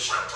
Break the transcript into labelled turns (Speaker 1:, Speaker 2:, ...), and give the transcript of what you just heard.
Speaker 1: English.